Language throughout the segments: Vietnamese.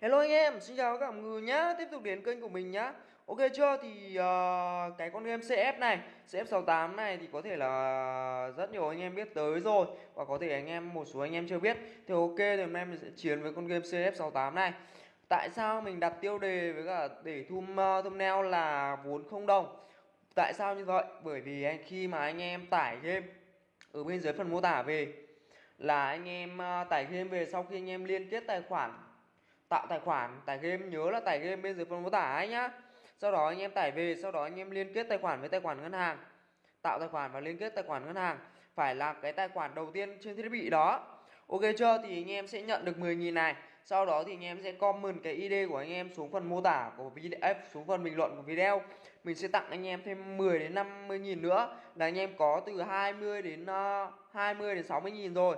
Hello anh em, xin chào các bạn người nhá. Tiếp tục đến kênh của mình nhá. Ok chưa? Thì uh, cái con game CF này, CF68 này thì có thể là rất nhiều anh em biết tới rồi và có thể anh em một số anh em chưa biết. Thì ok thì hôm nay mình sẽ chiến với con game CF68 này. Tại sao mình đặt tiêu đề với cả để thum uh, thumbnail là vốn không đồng? Tại sao như vậy? Bởi vì anh khi mà anh em tải game ở bên dưới phần mô tả về là anh em uh, tải game về sau khi anh em liên kết tài khoản tạo tài khoản tải game nhớ là tải game bên dưới phần mô tả ấy nhá. Sau đó anh em tải về sau đó anh em liên kết tài khoản với tài khoản ngân hàng. Tạo tài khoản và liên kết tài khoản ngân hàng phải là cái tài khoản đầu tiên trên thiết bị đó. Ok chưa? Thì anh em sẽ nhận được 10.000 này. Sau đó thì anh em sẽ comment cái ID của anh em xuống phần mô tả của video xuống phần bình luận của video. Mình sẽ tặng anh em thêm 10 đến 50.000 nữa. Là anh em có từ 20 đến ờ, uh, 20 đến 60.000 rồi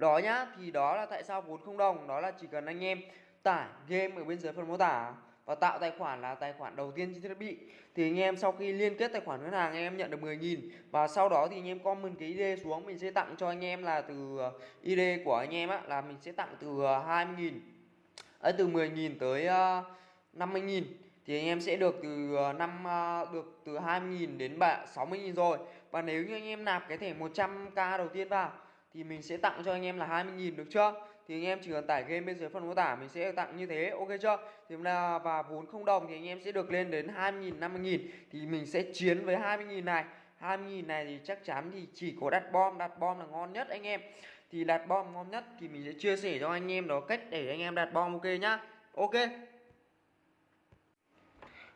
đó nhá, thì đó là tại sao vốn không đồng, đó là chỉ cần anh em tải game ở bên dưới phần mô tả và tạo tài khoản là tài khoản đầu tiên trên thiết bị. Thì anh em sau khi liên kết tài khoản ngân hàng, anh em nhận được 10.000 và sau đó thì anh em comment cái ID xuống, mình sẽ tặng cho anh em là từ uh, ID của anh em á, là mình sẽ tặng từ uh, 20.000 ấy à, từ 10.000 tới uh, 50.000 thì anh em sẽ được từ năm được từ 20.000 đến 60.000 rồi. Và nếu như anh em nạp cái thẻ 100k đầu tiên vào thì mình sẽ tặng cho anh em là 20.000 được chưa? Thì anh em chỉ cần tải game bên dưới phần mô tả mình sẽ tặng như thế ok chưa? Thì là và vốn không đồng thì anh em sẽ được lên đến 20.000 50.000 thì mình sẽ chiến với 20.000 này. 20.000 này thì chắc chắn thì chỉ có đặt bom. Đặt bom là ngon nhất anh em. Thì đặt bom ngon nhất thì mình sẽ chia sẻ cho anh em đó cách để anh em đặt bom ok nhá. Ok.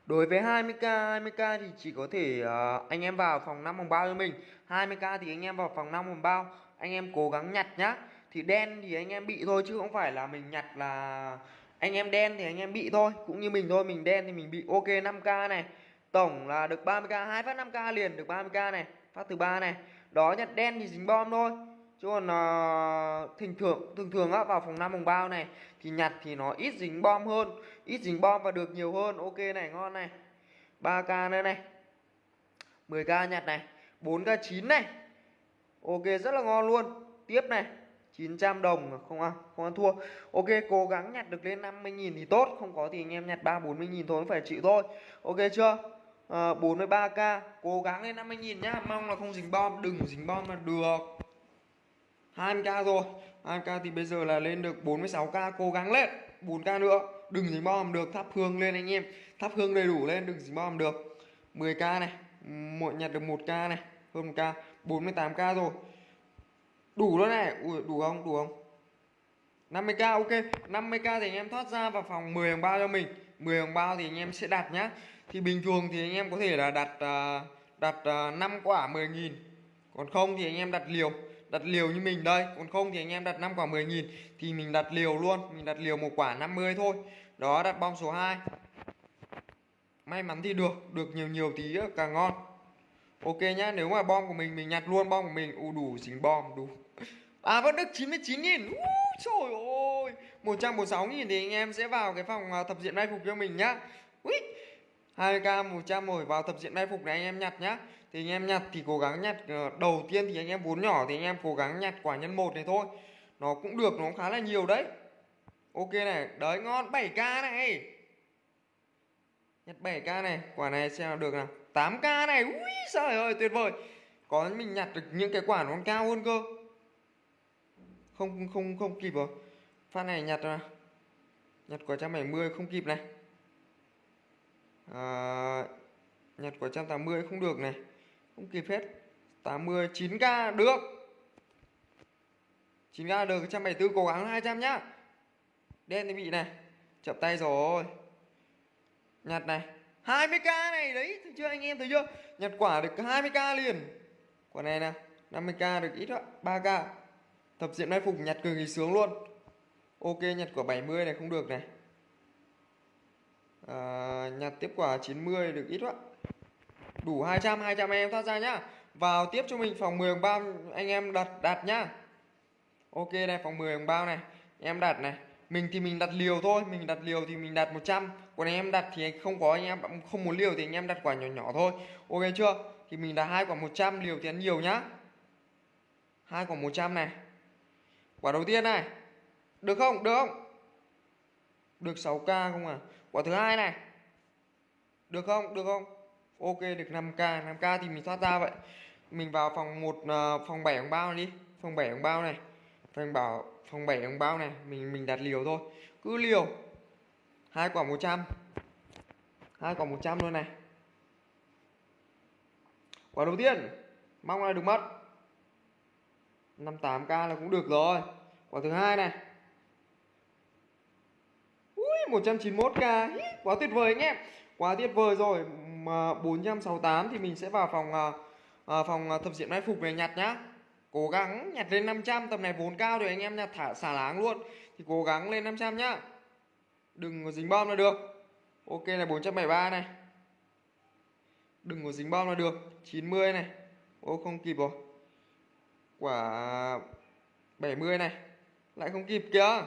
Đối với 20k, 20k thì chỉ có thể uh, anh em vào phòng 5 vòng bao cho mình. 20k thì anh em vào phòng 5 vòng bao. Anh em cố gắng nhặt nhá. Thì đen thì anh em bị thôi chứ không phải là mình nhặt là Anh em đen thì anh em bị thôi. Cũng như mình thôi, mình đen thì mình bị. Ok 5k này. Tổng là được 30k, hai phát 5k liền được 30k này. Phát thứ ba này. Đó nhặt đen thì dính bom thôi. Chứ còn uh, thỉnh thường thường thường á vào phòng 5 vòng bao này thì nhặt thì nó ít dính bom hơn ít dính bom và được nhiều hơn. Ok này ngon này. 3k nữa này. 10k nhặt này. 4k 9 này ok rất là ngon luôn. Tiếp này 900 đồng không ăn không ăn thua. Ok cố gắng nhặt được lên 50.000 thì tốt không có thì anh em nhặt 3 40.000 thôi phải chịu thôi. Ok chưa? Ờ, à, 43k cố gắng lên 50.000 nhá. Mong là không dính bom đừng dính bom là được. 20k rồi. 20k thì bây giờ là lên được 46k cố gắng lên. 4k nữa đừng dính bom được. Thắp hương lên anh em. Thắp hương đầy đủ lên đừng dính bom được. 10k này mỗi nhặt được 1k này hơn 1k 48k rồi. Đủ luôn này. Ui, đủ không? Đủ không? 50k ok. 50k thì anh em thoát ra vào phòng 10 đồng bao cho mình. 10 đồng bao thì anh em sẽ đặt nhá. Thì bình thường thì anh em có thể là đặt à, đặt à, 5 quả 10.000 còn không thì anh em đặt liều. Đặt liều như mình đây. Còn không thì anh em đặt 5 quả 10.000 thì mình đặt liều luôn. Mình đặt liều một quả 50 thôi. Đó đặt bong số 2 may mắn thì được. Được nhiều nhiều tí ờ, càng ngon ok nhá nếu mà bom của mình mình nhặt luôn bom của mình. U đủ dính bom đủ. À vẫn được 99 nghìn. Uh, trời ơi. 146 nghìn thì anh em sẽ vào cái phòng à, thập diện may phục cho mình nhá. Ui, 2k 100 rồi vào tập diện may phục này anh em nhặt nhá. Thì anh em nhặt thì cố gắng nhặt ờ, đầu tiên thì anh em vốn nhỏ thì anh em cố gắng nhặt quả nhân một này thôi. Nó cũng được nó cũng khá là nhiều đấy. Ok này đấy ngon. 7k này. Nhặt 7k này. Quả này xem nào được nào. 8k này ui trời ơi tuyệt vời. Có mình nhặt được những cái quả nó còn cao hơn cơ. Không không không kịp rồi. Phát này nhặt rồi nhặt quả 170 không kịp này. À, nhặt quả 180 không được này. Không kịp hết. 80 9k được. 9k được 174 cố gắng 200 nhá. Đen thì bị này. Chậm tay rồi. Nhặt này. 20k này đấy thấy chưa anh em thấy chưa? Nhặt quả được 20k liền. Quả này nè 50k được ít đó 3k tập diện mai phục nhặt cực kỳ sướng luôn. Ok nhặt quả 70 này không được này. À, nhặt tiếp quả 90 được ít quá đủ 200 200 anh em thoát ra nhá. Vào tiếp cho mình phòng 10 đồng bao anh em đặt đặt nhá. Ok này phòng 10 đồng bao này. Em đặt này mình thì mình đặt liều thôi mình đặt liều thì mình đặt 100 còn anh em đặt thì không có anh em không muốn liều thì anh em đặt quả nhỏ nhỏ thôi ok chưa thì mình đặt hai quả 100 liều thì ăn nhiều nhá hai quả 100 này quả đầu tiên này được không được không Được 6k không à? Quả thứ hai này. Được không? Được không? Ok được 5k, 5k thì mình thoát ra vậy. Mình vào phòng một uh, phòng 7 ông bao này đi. Phòng 7 ông bao này. Phòng bảo phòng 7 đồng bao này, mình mình đặt liều thôi. Cứ liều. Hai quả 100. Hai quả 100 luôn này. Quả đầu tiên, mong là được mất. 58k là cũng được rồi. Quả thứ hai này. Ui 191k, quá tuyệt vời anh em. Quá tuyệt vời rồi. Mà 468 thì mình sẽ vào phòng à, phòng ờ, thập diện mai phục về nhặt nhá. Cố gắng nhặt lên 500, tầm này vốn cao rồi anh em nhặt thả xả láng luôn. Thì cố gắng lên 500 nhá. Đừng có dính bom là được. Ok này 473 này. Đừng có dính bom là được. 90 này. Ô không kịp rồi. Quả 70 này. Lại không kịp kìa.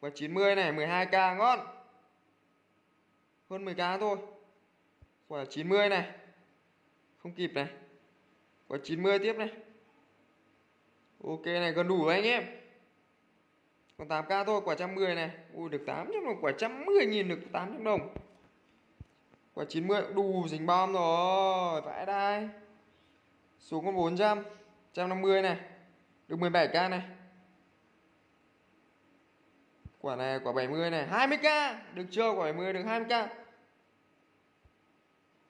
Quả 90 này 12k ngon. Hơn 10k thôi. Quả 90 này. Không kịp này có 90 tiếp này. Ok này gần đủ anh em. Còn 8k thôi, quả 110 này. Ui được 800 đồng, quả 110 nghìn được 800 đồng. Quả 90 đủ dính bom rồi, vãi đai. Xuống con 400, 150 này. Được 17k này. Quả này quả 70 này, 20k, được chưa? Quả 70 được 20k.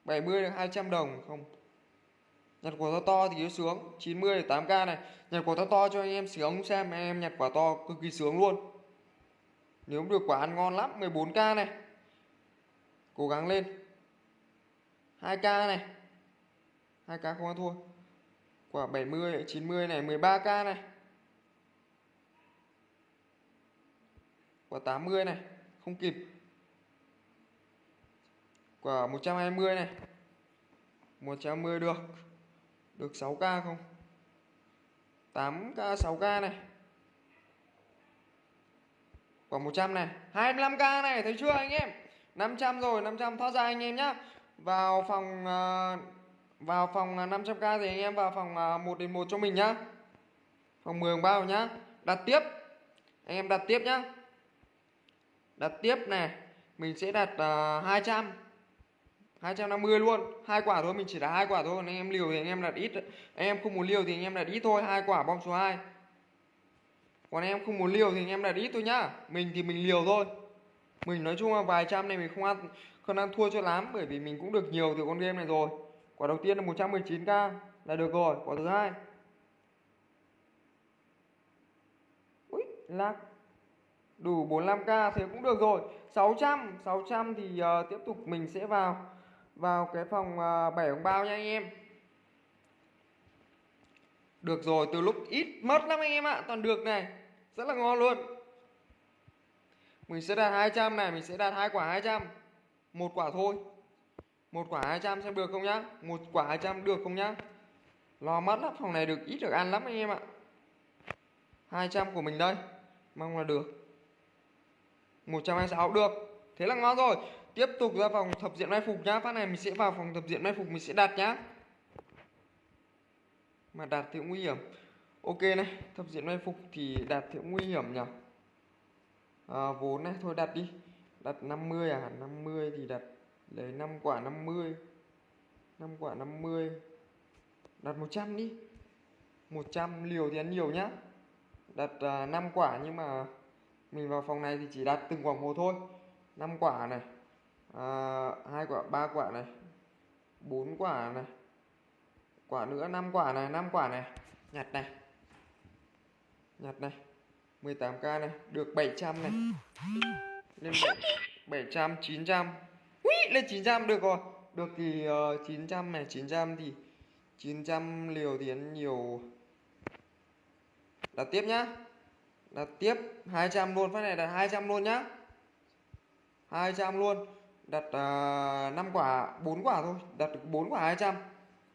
70 được 200 đồng không? Nhặt quả to to thì nó sướng. 90 8k này. Nhặt quả to to cho anh em sướng. Xem anh em nhặt quả to cực kỳ sướng luôn. Nếu được quả ăn ngon lắm 14k này. Cố gắng lên. 2k này. 2k không ăn thua. Quả 70 90 này 13k này. Quả 80 này. Không kịp. Quả 120 này. 120 được được 6k không? 8k 6k này. Khoảng 100 này. 25k này thấy chưa anh em? 500 rồi 500 thoát ra anh em nhá. Vào phòng à, Vào phòng à, 500k thì anh em vào phòng à, 1 đến 1 cho mình nhá. Phòng 10 bao nhá. Đặt tiếp. Anh em đặt tiếp nhá. Đặt tiếp này. Mình sẽ đặt uh, 200 250 luôn. Hai quả thôi mình chỉ là hai quả thôi anh em liều thì anh em đặt ít. Anh em không muốn liều thì anh em đặt ít thôi hai quả bom số 2 còn anh em không muốn liều thì anh em đặt ít thôi nhá. Mình thì mình liều thôi. Mình nói chung là vài trăm này mình không ăn không ăn thua cho lắm bởi vì mình cũng được nhiều từ con game này rồi. Quả đầu tiên là 119k là được rồi quả thứ hai. Ui lag. Đủ 45k thì cũng được rồi. 600 600 thì uh, tiếp tục mình sẽ vào vào cái phòng à, bảy ống bao nha anh em. Được rồi từ lúc ít mất lắm anh em ạ. Toàn được này rất là ngon luôn. Mình sẽ đạt 200 này mình sẽ đạt hai quả 200 một quả thôi. Một quả 200 xem được không nhá. Một quả 200 được không nhá. Lo mất lắm phòng này được ít được ăn lắm anh em ạ. 200 của mình đây mong là được. 126 được. Thế là ngon rồi tiếp tục ra vòng thập diện mai phục nhá. Phát này mình sẽ vào phòng thập diện mai phục mình sẽ đặt nhá. Mà đạt thì cũng nguy hiểm. Ok này thập diện mai phục thì đạt thì cũng nguy hiểm nhỉ? À, vốn này thôi đặt đi. Đặt 50 à? 50 thì đặt lấy 5 quả 50 5 quả 50 đặt 100 đi. 100 liều thì ăn nhiều nhá. Đặt uh, à, 5 quả nhưng mà mình vào phòng này thì chỉ đặt từng quả một thôi. 5 quả này à, hai quả ba quả này bốn quả này quả nữa năm quả này năm quả này. Nhặt này. Nhặt này. 18k này được 700 này. Lên 7, 700 900 Ui, lên 900 được rồi. Được thì ờ, uh, 900 này 900 thì 900 liều thì nhiều. Đặt tiếp nhá. Đặt tiếp 200 luôn. Phát này là 200 luôn nhá. 200 luôn đặt à, uh, 5 quả 4 quả thôi. Đặt được 4 quả 200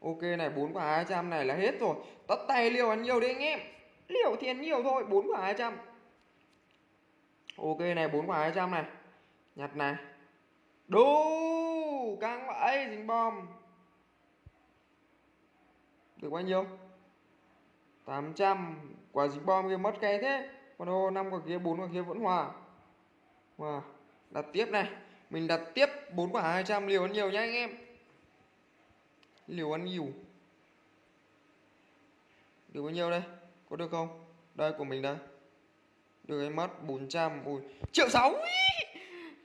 ok này 4 quả 200 này là hết rồi. Tất tay liều ăn nhiều đi anh em. Liều thì ăn nhiều thôi 4 quả 200 ok này 4 quả 200 này. Nhặt này. Đu căng vậy dính bom. Được bao nhiêu? 800 quả dính bom kia mất cái thế. Còn ô 5 quả kia 4 quả kia vẫn hòa. Hòa. Đặt tiếp này. Mình đặt tiếp 4 quả 200 liều ăn nhiều nhá anh em. Liều ăn nhiều. Được bao nhiêu đây? Có được không? Đây của mình đây. Được em mắt 400. Ui. Triệu 6.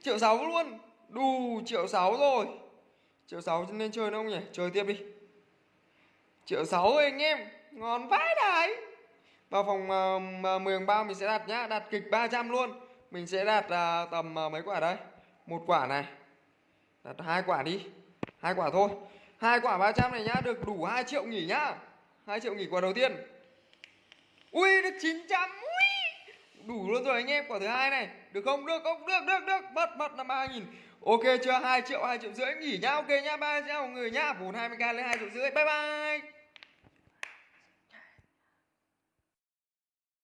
Triệu 6 luôn. Đù triệu 6 rồi. Triệu 6 nên chơi nữa không nhỉ? Chơi tiếp đi. Triệu 6 rồi anh em. Ngon vãi đấy Vào phòng uh, 10 bao mình sẽ đặt nhá. Đặt kịch 300 luôn. Mình sẽ đặt uh, tầm uh, mấy quả đây? Một quả này. Đặt hai quả đi. Hai quả thôi. Hai quả 300 này nhá, được đủ 2 triệu nghỉ nhá. 2 triệu nghỉ quả đầu tiên. Ui được 900. Ui. Đủ luôn rồi anh em, quả thứ hai này. Được không? Được không? Được được được. Bật bật là 3000. Ok chưa? 2 triệu 2 triệu rưỡi nghỉ nhá. Ok nhá. ba triệu người nhá. Vốn 20k lên 2 triệu rưỡi. Bye bye.